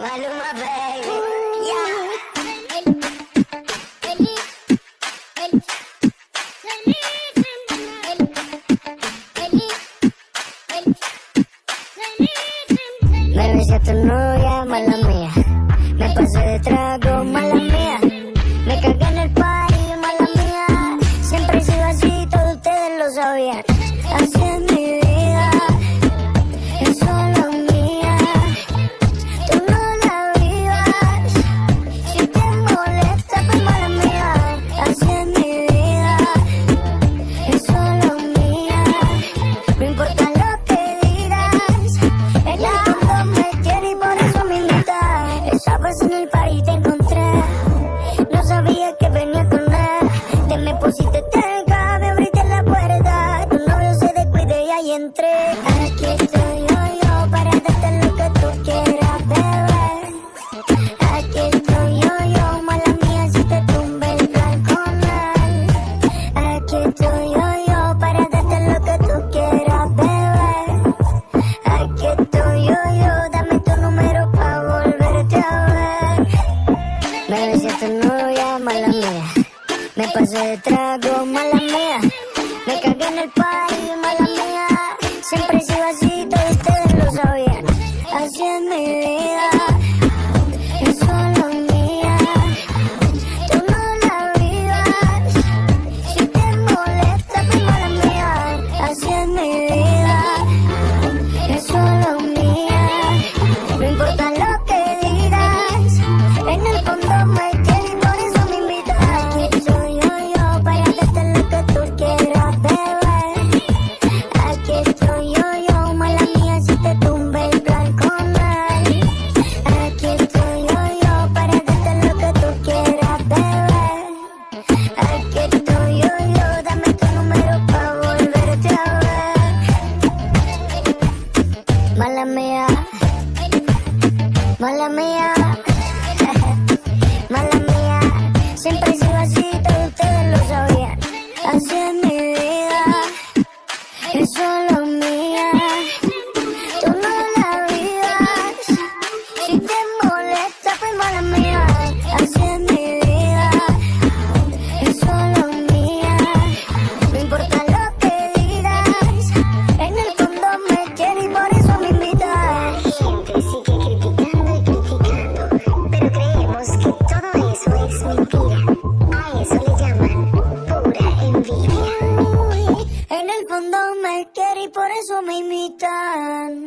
Maluma, baby. Me besé a tu novia, mala mía. Me pasé de trago, mala mía. Me cagué en el party, mala mía. Siempre he sido así, todos ustedes lo sabían. Así es Aquí estoy yo, yo, para darte lo que tú quieras, bebé. Aquí estoy yo, yo, mala mía, si te tumbe el plan con él. Aquí estoy yo, yo, para darte lo que tú quieras, bebé. Aquí estoy yo, yo, dame tu número pa' volverte a ver. Besé a tu novia, mala mía. Me pasé de trago, mala mía. Me cagué en el party. Siempre he sido así, todos ustedes lo sabían. Así es mi vida, es solo mía. Tú no la vivas. Si te molesta, pues mala mía. Así es mi vida mía, mala mía, mala mía. Siempre he sido así, todos ustedes lo sabían. Así es mi vida. Eso por eso me imitan.